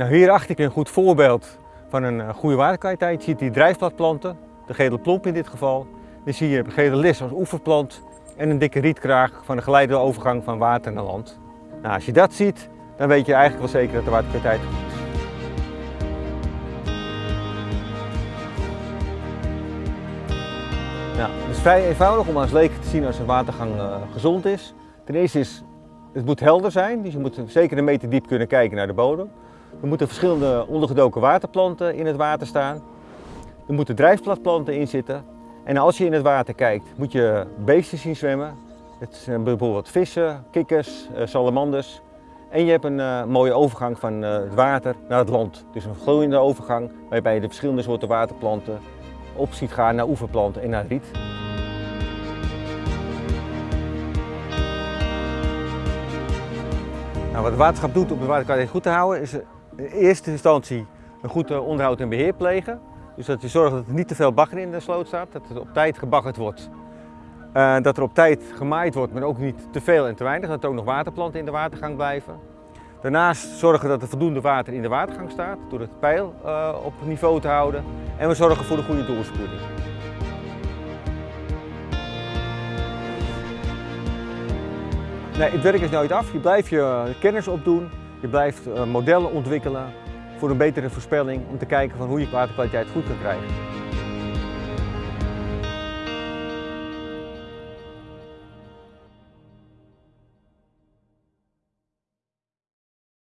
Nou, hierachter kun je een goed voorbeeld van een eh, goede waterkwaliteit. Je ziet die drijfbladplanten, de gele plomp in dit geval. Dan zie je gele lis als oeverplant en een dikke rietkraag van de geleide overgang van water naar land. Nou, als je dat ziet, dan weet je eigenlijk wel zeker dat de waterkwaliteit goed is. Nou, het is vrij eenvoudig om als leek te zien als een watergang uh, gezond is. Ten eerste is het moet helder zijn, dus je moet zeker een meter diep kunnen kijken naar de bodem. Er moeten verschillende ondergedoken waterplanten in het water staan. Er moeten drijfbladplanten in zitten. En als je in het water kijkt, moet je beesten zien zwemmen. Het zijn bijvoorbeeld vissen, kikkers, eh, salamanders. En je hebt een uh, mooie overgang van uh, het water naar het land. Dus een gloeiende overgang waarbij je de verschillende soorten waterplanten op ziet gaan naar oeverplanten en naar riet. Nou, wat het waterschap doet om de waterkwaliteit goed te houden is in eerste instantie een goed onderhoud en beheer plegen. Dus dat je zorgt dat er niet te veel bagger in de sloot staat, dat er op tijd gebaggerd wordt. Uh, dat er op tijd gemaaid wordt, maar ook niet te veel en te weinig, dat er ook nog waterplanten in de watergang blijven. Daarnaast zorgen dat er voldoende water in de watergang staat, door het peil uh, op niveau te houden. En we zorgen voor de goede doorspoeling. Nee, het werk is nooit af. Je blijft je kennis opdoen, je blijft uh, modellen ontwikkelen voor een betere voorspelling om te kijken van hoe je waterkwaliteit goed kan krijgen.